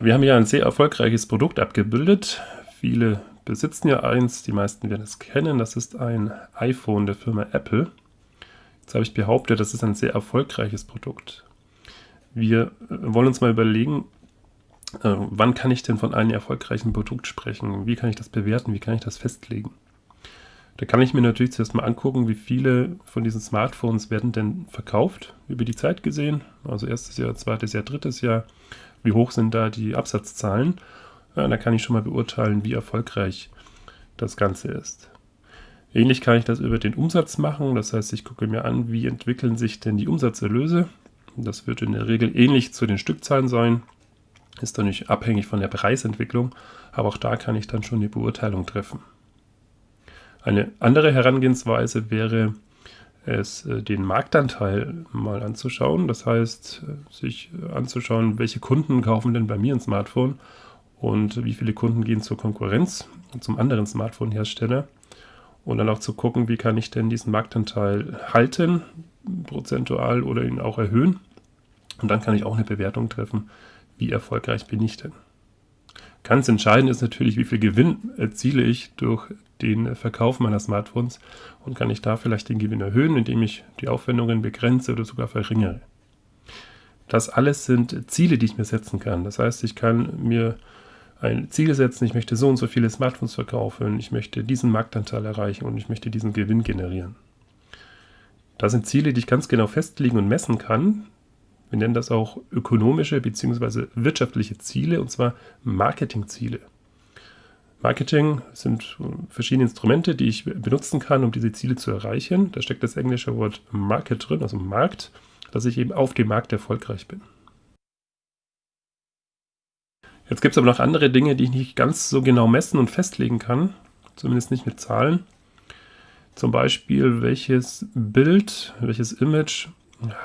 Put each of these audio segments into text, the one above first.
Wir haben hier ein sehr erfolgreiches Produkt abgebildet. Viele besitzen ja eins, die meisten werden es kennen. Das ist ein iPhone der Firma Apple. Jetzt habe ich behauptet, das ist ein sehr erfolgreiches Produkt. Wir wollen uns mal überlegen, äh, wann kann ich denn von einem erfolgreichen Produkt sprechen? Wie kann ich das bewerten? Wie kann ich das festlegen? Da kann ich mir natürlich zuerst mal angucken, wie viele von diesen Smartphones werden denn verkauft über die Zeit gesehen. Also erstes Jahr, zweites Jahr, drittes Jahr. Wie hoch sind da die Absatzzahlen? Da kann ich schon mal beurteilen, wie erfolgreich das Ganze ist. Ähnlich kann ich das über den Umsatz machen. Das heißt, ich gucke mir an, wie entwickeln sich denn die Umsatzerlöse. Das wird in der Regel ähnlich zu den Stückzahlen sein. Ist nicht abhängig von der Preisentwicklung, aber auch da kann ich dann schon eine Beurteilung treffen. Eine andere Herangehensweise wäre es, äh, den Marktanteil mal anzuschauen. Das heißt, äh, sich anzuschauen, welche Kunden kaufen denn bei mir ein Smartphone und wie viele Kunden gehen zur Konkurrenz, zum anderen Smartphone-Hersteller. Und dann auch zu gucken, wie kann ich denn diesen Marktanteil halten, prozentual oder ihn auch erhöhen. Und dann kann ich auch eine Bewertung treffen, wie erfolgreich bin ich denn. Ganz entscheidend ist natürlich, wie viel Gewinn erziele ich durch den Verkauf meiner Smartphones und kann ich da vielleicht den Gewinn erhöhen, indem ich die Aufwendungen begrenze oder sogar verringere. Das alles sind Ziele, die ich mir setzen kann. Das heißt, ich kann mir ein Ziel setzen, ich möchte so und so viele Smartphones verkaufen, ich möchte diesen Marktanteil erreichen und ich möchte diesen Gewinn generieren. Das sind Ziele, die ich ganz genau festlegen und messen kann. Wir nennen das auch ökonomische bzw. wirtschaftliche Ziele, und zwar Marketingziele. Marketing sind verschiedene Instrumente, die ich benutzen kann, um diese Ziele zu erreichen. Da steckt das englische Wort Market drin, also Markt, dass ich eben auf dem Markt erfolgreich bin. Jetzt gibt es aber noch andere Dinge, die ich nicht ganz so genau messen und festlegen kann, zumindest nicht mit Zahlen. Zum Beispiel, welches Bild, welches Image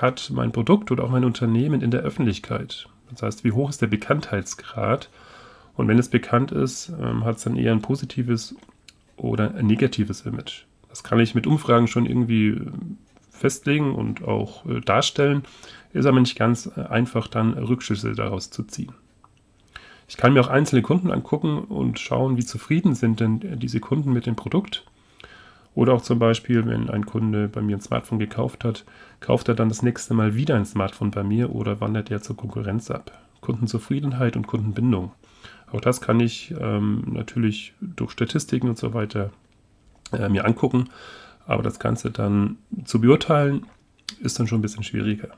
hat mein Produkt oder auch mein Unternehmen in der Öffentlichkeit. Das heißt, wie hoch ist der Bekanntheitsgrad und wenn es bekannt ist, ähm, hat es dann eher ein positives oder ein negatives Image. Das kann ich mit Umfragen schon irgendwie äh, festlegen und auch äh, darstellen, ist aber nicht ganz äh, einfach dann Rückschlüsse daraus zu ziehen. Ich kann mir auch einzelne Kunden angucken und schauen, wie zufrieden sind denn diese Kunden mit dem Produkt. Oder auch zum Beispiel, wenn ein Kunde bei mir ein Smartphone gekauft hat, kauft er dann das nächste Mal wieder ein Smartphone bei mir oder wandert er zur Konkurrenz ab. Kundenzufriedenheit und Kundenbindung. Auch das kann ich ähm, natürlich durch Statistiken und so weiter äh, mir angucken. Aber das Ganze dann zu beurteilen, ist dann schon ein bisschen schwieriger.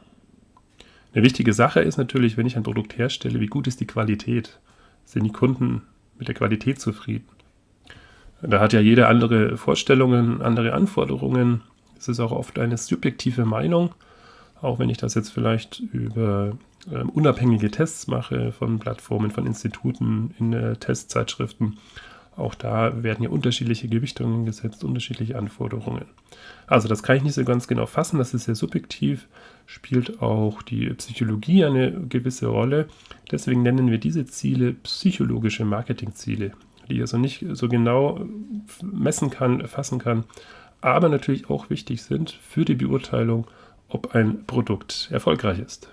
Eine wichtige Sache ist natürlich, wenn ich ein Produkt herstelle, wie gut ist die Qualität? Sind die Kunden mit der Qualität zufrieden? Da hat ja jeder andere Vorstellungen, andere Anforderungen. Es ist auch oft eine subjektive Meinung, auch wenn ich das jetzt vielleicht über äh, unabhängige Tests mache von Plattformen, von Instituten, in äh, Testzeitschriften. Auch da werden ja unterschiedliche Gewichtungen gesetzt, unterschiedliche Anforderungen. Also das kann ich nicht so ganz genau fassen, das ist sehr subjektiv, spielt auch die Psychologie eine gewisse Rolle. Deswegen nennen wir diese Ziele psychologische Marketingziele, die ich also nicht so genau messen kann, fassen kann, aber natürlich auch wichtig sind für die Beurteilung, ob ein Produkt erfolgreich ist.